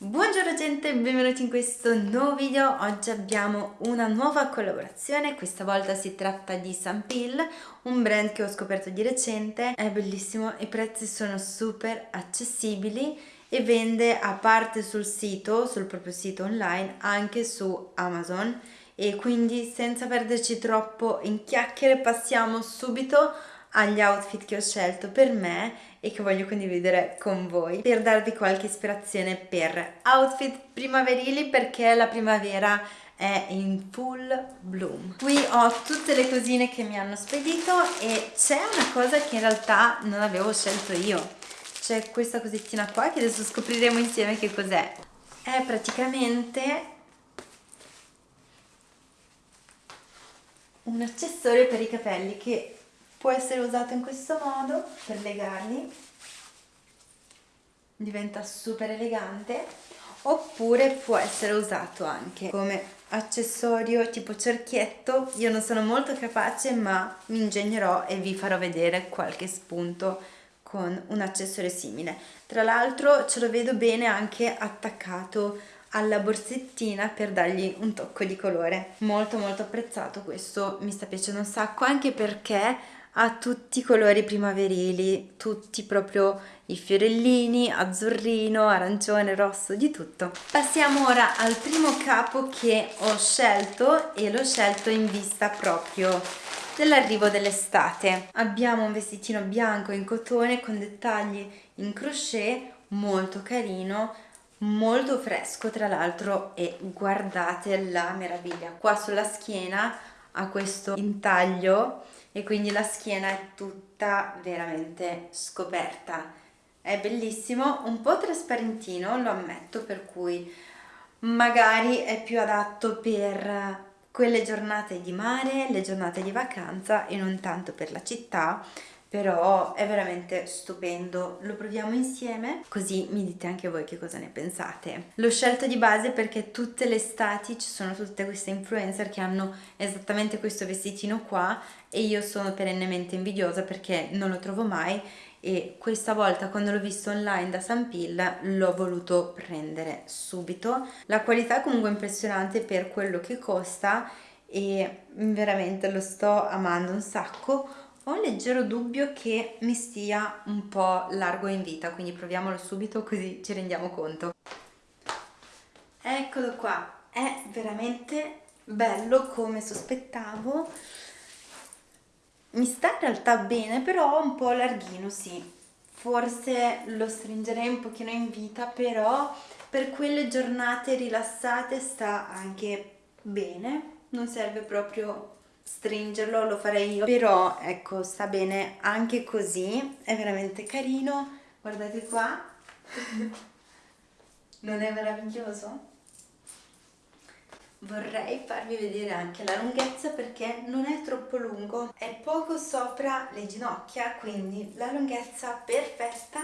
Buongiorno gente, benvenuti in questo nuovo video. Oggi abbiamo una nuova collaborazione, questa volta si tratta di Sampil, un brand che ho scoperto di recente. È bellissimo, i prezzi sono super accessibili e vende a parte sul sito, sul proprio sito online, anche su Amazon e quindi senza perderci troppo in chiacchiere passiamo subito agli outfit che ho scelto per me e che voglio condividere con voi per darvi qualche ispirazione per outfit primaverili perché la primavera è in full bloom. Qui ho tutte le cosine che mi hanno spedito e c'è una cosa che in realtà non avevo scelto io. C'è questa cosettina qua che adesso scopriremo insieme che cos'è. È praticamente un accessorio per i capelli che può essere usato in questo modo per legarli. Diventa super elegante. Oppure può essere usato anche come accessorio tipo cerchietto. Io non sono molto capace ma mi ingegnerò e vi farò vedere qualche spunto con un accessorio simile. Tra l'altro ce lo vedo bene anche attaccato alla borsettina per dargli un tocco di colore. Molto molto apprezzato questo mi sta piacendo un sacco anche perché ha tutti i colori primaverili, tutti proprio i fiorellini, azzurrino, arancione, rosso, di tutto. Passiamo ora al primo capo che ho scelto e l'ho scelto in vista proprio dell'arrivo dell'estate. Abbiamo un vestitino bianco in cotone con dettagli in crochet molto carino, molto fresco tra l'altro e guardate la meraviglia. Qua sulla schiena ha questo intaglio e quindi la schiena è tutta veramente scoperta. È bellissimo un po' trasparentino lo ammetto per cui magari è più adatto per quelle giornate di mare le giornate di vacanza e non tanto per la città però è veramente stupendo. Lo proviamo insieme così mi dite anche voi che cosa ne pensate. L'ho scelto di base perché tutte le estati ci sono tutte queste influencer che hanno esattamente questo vestitino qua e io sono perennemente invidiosa perché non lo trovo mai e questa volta quando l'ho visto online da Sampil l'ho voluto prendere subito. La qualità è comunque impressionante per quello che costa e veramente lo sto amando un sacco ho un leggero dubbio che mi stia un po' largo in vita, quindi proviamolo subito così ci rendiamo conto. Eccolo qua, è veramente bello come sospettavo. Mi sta in realtà bene, però un po' larghino, sì. Forse lo stringerei un pochino in vita, però per quelle giornate rilassate sta anche bene. Non serve proprio stringerlo lo farei io. Però ecco sta bene anche così. È veramente carino. Guardate qua. Non è meraviglioso? vorrei farvi vedere anche la lunghezza perché non è troppo lungo. È poco sopra le ginocchia quindi la lunghezza perfetta.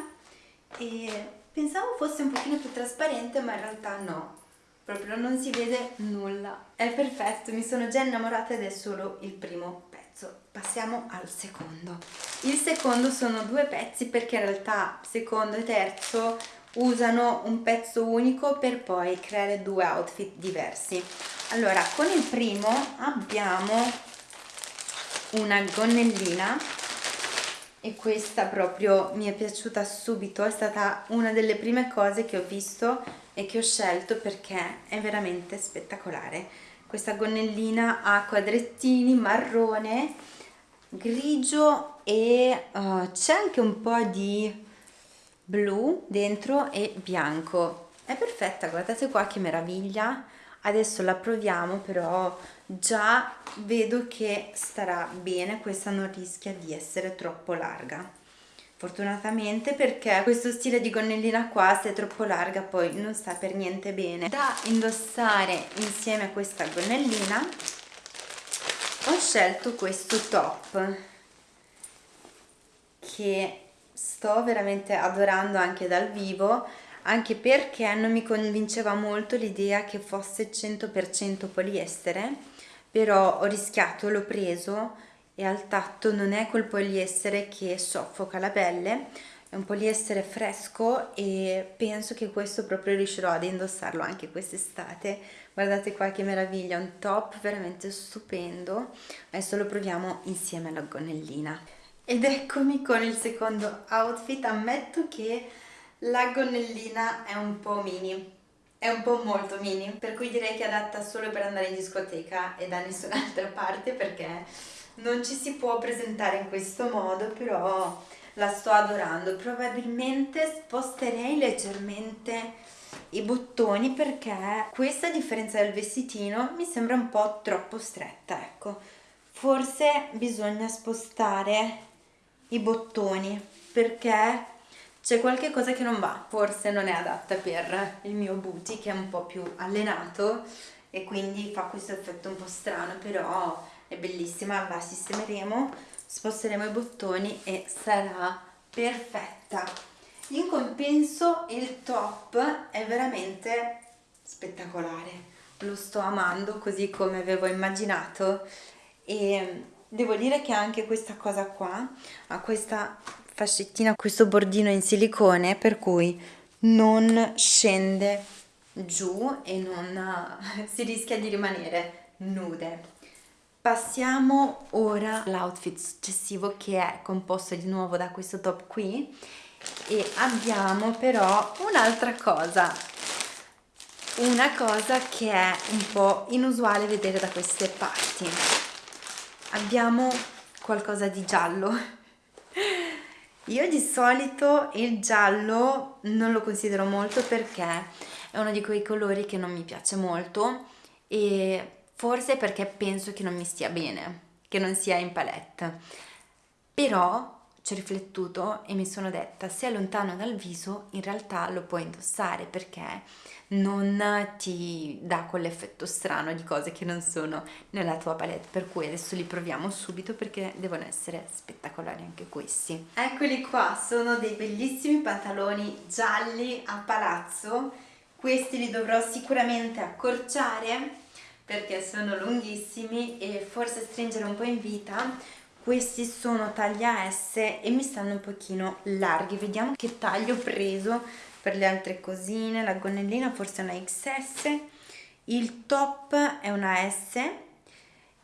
E pensavo fosse un pochino più trasparente ma in realtà no proprio non si vede nulla. È perfetto mi sono già innamorata ed è solo il primo pezzo. Passiamo al secondo. Il secondo sono due pezzi perché in realtà secondo e terzo usano un pezzo unico per poi creare due outfit diversi. Allora con il primo abbiamo una gonnellina e questa proprio mi è piaciuta subito. È stata una delle prime cose che ho visto e che ho scelto perché è veramente spettacolare. Questa gonnellina ha quadrettini marrone grigio e uh, c'è anche un po' di blu dentro e bianco. È perfetta guardate qua che meraviglia. Adesso la proviamo però già vedo che starà bene questa non rischia di essere troppo larga fortunatamente perché questo stile di gonnellina qua se è troppo larga poi non sta per niente bene. Da indossare insieme a questa gonnellina ho scelto questo top che sto veramente adorando anche dal vivo anche perché non mi convinceva molto l'idea che fosse 100% poliestere però ho rischiato, l'ho preso e al tatto non è quel poliestere che soffoca la pelle è un poliestere fresco e penso che questo proprio riuscirò ad indossarlo anche quest'estate. Guardate qua che meraviglia un top veramente stupendo adesso lo proviamo insieme alla gonnellina. Ed eccomi con il secondo outfit. Ammetto che la gonnellina è un po' mini è un po' molto mini per cui direi che è adatta solo per andare in discoteca e da nessun'altra parte perché non ci si può presentare in questo modo però la sto adorando. Probabilmente sposterei leggermente i bottoni perché questa a differenza del vestitino mi sembra un po' troppo stretta ecco. Forse bisogna spostare i bottoni perché c'è qualche cosa che non va. Forse non è adatta per il mio booty che è un po' più allenato e quindi fa questo effetto un po' strano però è bellissima la sistemeremo sposteremo i bottoni e sarà perfetta. In compenso il top è veramente spettacolare. Lo sto amando così come avevo immaginato e devo dire che anche questa cosa qua ha questa fascettina questo bordino in silicone per cui non scende giù e non si rischia di rimanere nude Passiamo ora all'outfit successivo che è composto di nuovo da questo top qui. E abbiamo però un'altra cosa. Una cosa che è un po' inusuale vedere da queste parti. Abbiamo qualcosa di giallo. Io di solito il giallo non lo considero molto perché è uno di quei colori che non mi piace molto e forse perché penso che non mi stia bene, che non sia in palette. Però ci ho riflettuto e mi sono detta se è lontano dal viso in realtà lo puoi indossare perché non ti dà quell'effetto strano di cose che non sono nella tua palette. Per cui adesso li proviamo subito perché devono essere spettacolari anche questi. Eccoli qua sono dei bellissimi pantaloni gialli a palazzo. Questi li dovrò sicuramente accorciare perché sono lunghissimi e forse stringere un po' in vita questi sono taglia S e mi stanno un pochino larghi. Vediamo che taglio ho preso per le altre cosine la gonnellina forse è una XS il top è una S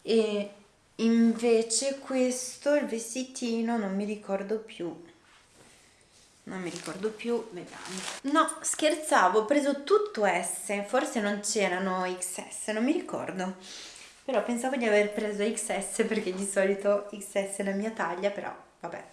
e invece questo il vestitino non mi ricordo più non mi ricordo più, vediamo. No, scherzavo, ho preso tutto S, forse non c'erano XS, non mi ricordo. Però pensavo di aver preso XS perché di solito XS è la mia taglia, però vabbè.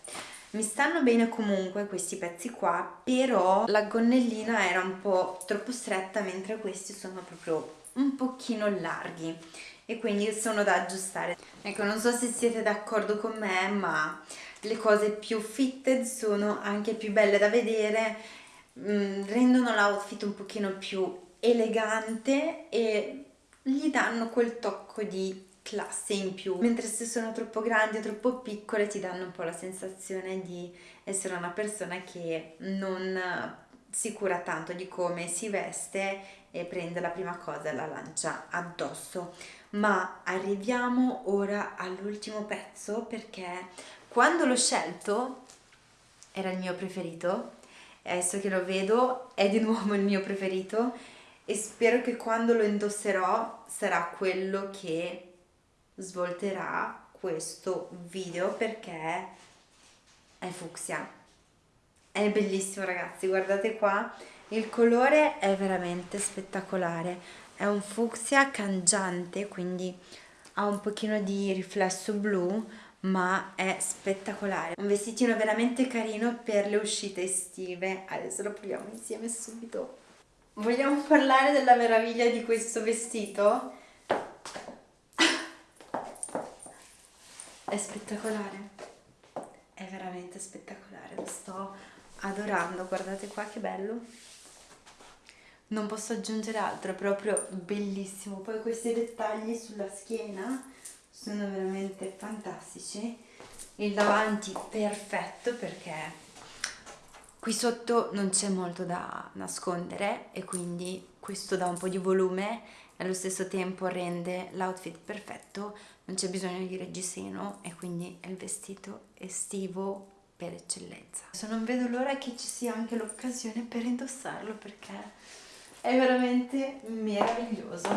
Mi stanno bene comunque questi pezzi qua, però la gonnellina era un po' troppo stretta mentre questi sono proprio un pochino larghi e quindi sono da aggiustare. Ecco, non so se siete d'accordo con me, ma le cose più fitted sono anche più belle da vedere, mh, mm, rendono l'outfit un pochino più elegante e gli danno quel tocco di classe in più. Mentre se sono troppo grandi o troppo piccole ti danno un po' la sensazione di essere una persona che non si cura tanto di come si veste e prende la prima cosa e la lancia addosso. Ma arriviamo ora all'ultimo pezzo perché quando l'ho scelto era il mio preferito adesso che lo vedo è di nuovo il mio preferito e spero che quando lo indosserò sarà quello che svolterà questo video perché è fucsia. È bellissimo ragazzi guardate qua il colore è veramente spettacolare. È un fucsia cangiante quindi ha un pochino di riflesso blu ma è spettacolare. Un vestitino veramente carino per le uscite estive. Adesso lo proviamo insieme subito. Vogliamo parlare della meraviglia di questo vestito? è spettacolare. È veramente spettacolare. Lo sto adorando. Guardate qua che bello. Non posso aggiungere altro è proprio bellissimo. Poi questi dettagli sulla schiena sono veramente fantastici il davanti perfetto perché qui sotto non c'è molto da nascondere e quindi questo dà un po' di volume e allo stesso tempo rende l'outfit perfetto non c'è bisogno di reggiseno e quindi è il vestito estivo per eccellenza. Adesso non vedo l'ora che ci sia anche l'occasione per indossarlo perché è veramente meraviglioso.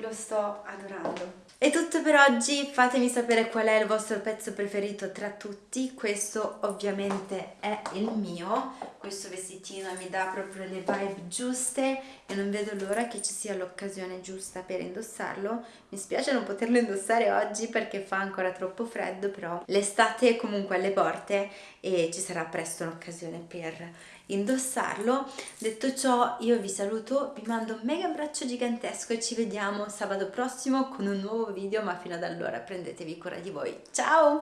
Lo sto adorando. È tutto per oggi, fatemi sapere qual è il vostro pezzo preferito tra tutti, questo ovviamente è il mio, questo vestitino mi dà proprio le vibe giuste e non vedo l'ora che ci sia l'occasione giusta per indossarlo, mi spiace non poterlo indossare oggi perché fa ancora troppo freddo, però l'estate è comunque alle porte e ci sarà presto un'occasione per indossarlo. Detto ciò io vi saluto, vi mando un mega abbraccio gigantesco e ci vediamo sabato prossimo con un nuovo video ma fino ad allora prendetevi cura di voi. Ciao!